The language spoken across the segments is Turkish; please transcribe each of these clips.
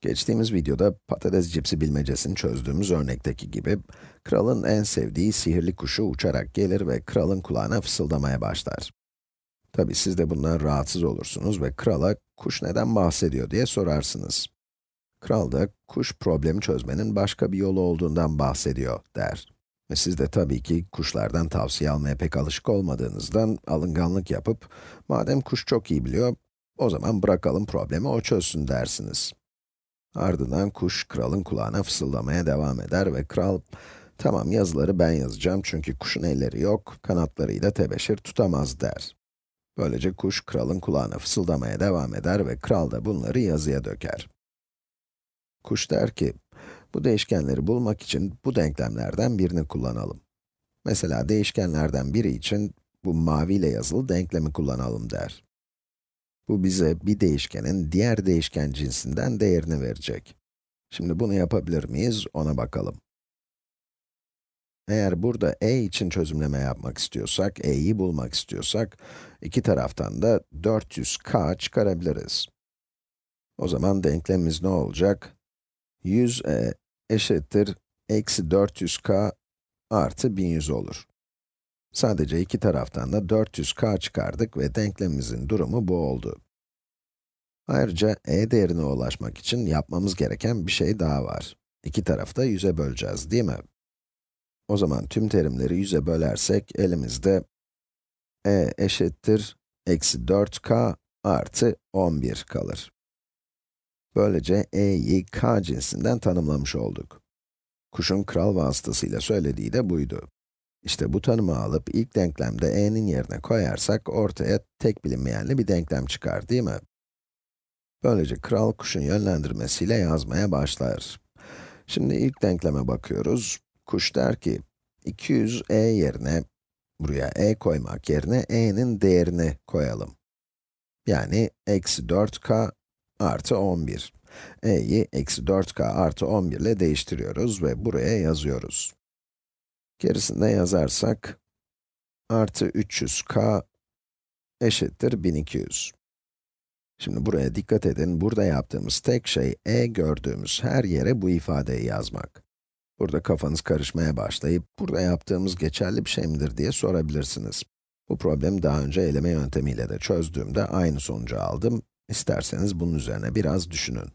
Geçtiğimiz videoda patates cipsi bilmecesini çözdüğümüz örnekteki gibi, kralın en sevdiği sihirli kuşu uçarak gelir ve kralın kulağına fısıldamaya başlar. Tabi siz de bundan rahatsız olursunuz ve krala kuş neden bahsediyor diye sorarsınız. Kral da kuş problemi çözmenin başka bir yolu olduğundan bahsediyor der. Ve siz de tabii ki kuşlardan tavsiye almaya pek alışık olmadığınızdan alınganlık yapıp, madem kuş çok iyi biliyor, o zaman bırakalım problemi o çözsün dersiniz. Ardından kuş kralın kulağına fısıldamaya devam eder ve kral, tamam yazıları ben yazacağım çünkü kuşun elleri yok, kanatlarıyla tebeşir tutamaz der. Böylece kuş kralın kulağına fısıldamaya devam eder ve kral da bunları yazıya döker. Kuş der ki, bu değişkenleri bulmak için bu denklemlerden birini kullanalım. Mesela değişkenlerden biri için bu maviyle yazılı denklemi kullanalım der. Bu bize bir değişkenin diğer değişken cinsinden değerini verecek. Şimdi bunu yapabilir miyiz, ona bakalım. Eğer burada e için çözümleme yapmak istiyorsak, e'yi bulmak istiyorsak, iki taraftan da 400k çıkarabiliriz. O zaman denklemimiz ne olacak? 100e eşittir eksi 400k artı 1100 olur. Sadece iki taraftan da 400k çıkardık ve denklemimizin durumu bu oldu. Ayrıca e değerine ulaşmak için yapmamız gereken bir şey daha var. İki tarafı da 100'e böleceğiz, değil mi? O zaman tüm terimleri 100'e bölersek, elimizde e eşittir eksi 4k artı 11 kalır. Böylece e'yi k cinsinden tanımlamış olduk. Kuşun kral vasıtasıyla söylediği de buydu. İşte bu tanımı alıp ilk denklemde e'nin yerine koyarsak ortaya tek bilinmeyenli bir denklem çıkar, değil mi? Böylece kral kuşun yönlendirmesiyle yazmaya başlar. Şimdi ilk denkleme bakıyoruz. Kuş der ki, 200e yerine, buraya e koymak yerine e'nin değerini koyalım. Yani eksi 4k artı 11. e'yi eksi 4k artı 11 ile değiştiriyoruz ve buraya yazıyoruz. Gerisinde yazarsak, artı 300k eşittir 1200. Şimdi buraya dikkat edin, burada yaptığımız tek şey, e gördüğümüz her yere bu ifadeyi yazmak. Burada kafanız karışmaya başlayıp, burada yaptığımız geçerli bir şey midir diye sorabilirsiniz. Bu problemi daha önce eleme yöntemiyle de çözdüğümde aynı sonucu aldım. İsterseniz bunun üzerine biraz düşünün.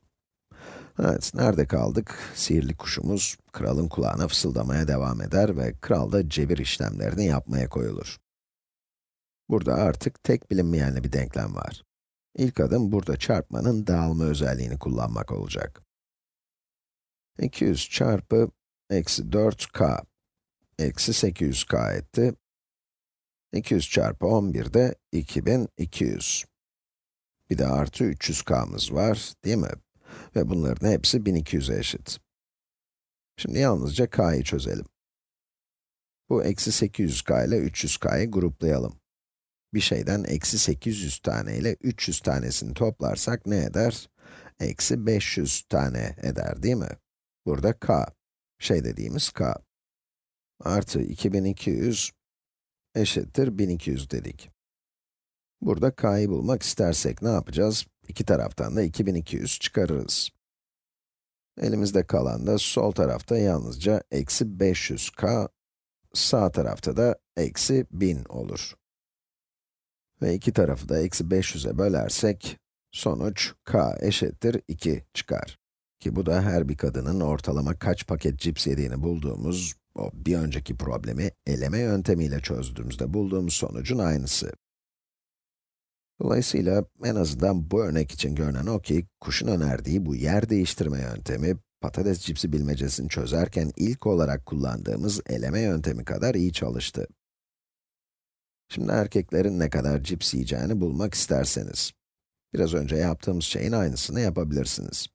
Evet, nerede kaldık? Sihirli kuşumuz, kralın kulağına fısıldamaya devam eder ve kral da cebir işlemlerini yapmaya koyulur. Burada artık tek bilinmeyenli bir denklem var. İlk adım burada çarpmanın dağılma özelliğini kullanmak olacak. 200 çarpı eksi 4k eksi 800k etti. 200 çarpı 11 de 2200. Bir de artı 300k'mız var, değil mi? Ve bunların hepsi 1200'e eşit. Şimdi yalnızca k'yı çözelim. Bu eksi 800k ile 300k'yı gruplayalım bir şeyden eksi 800 tane ile 300 tanesini toplarsak ne eder? Eksi 500 tane eder değil mi? Burada k, şey dediğimiz k. Artı 2200 eşittir 1200 dedik. Burada k'yı bulmak istersek ne yapacağız? İki taraftan da 2200 çıkarırız. Elimizde kalan da sol tarafta yalnızca eksi 500k, sağ tarafta da eksi 1000 olur. Ve iki tarafı da eksi 500'e bölersek, sonuç k eşittir 2 çıkar. Ki bu da her bir kadının ortalama kaç paket cips yediğini bulduğumuz, o bir önceki problemi eleme yöntemiyle çözdüğümüzde bulduğumuz sonucun aynısı. Dolayısıyla en azından bu örnek için görünen o ki, kuşun önerdiği bu yer değiştirme yöntemi, patates cipsi bilmecesini çözerken ilk olarak kullandığımız eleme yöntemi kadar iyi çalıştı. Şimdi erkeklerin ne kadar cips yiyeceğini bulmak isterseniz, biraz önce yaptığımız şeyin aynısını yapabilirsiniz.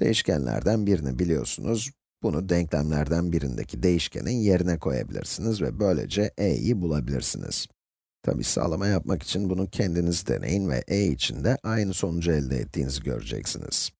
Değişkenlerden birini biliyorsunuz, bunu denklemlerden birindeki değişkenin yerine koyabilirsiniz ve böylece e'yi bulabilirsiniz. Tabi sağlama yapmak için bunu kendiniz deneyin ve e için de aynı sonucu elde ettiğinizi göreceksiniz.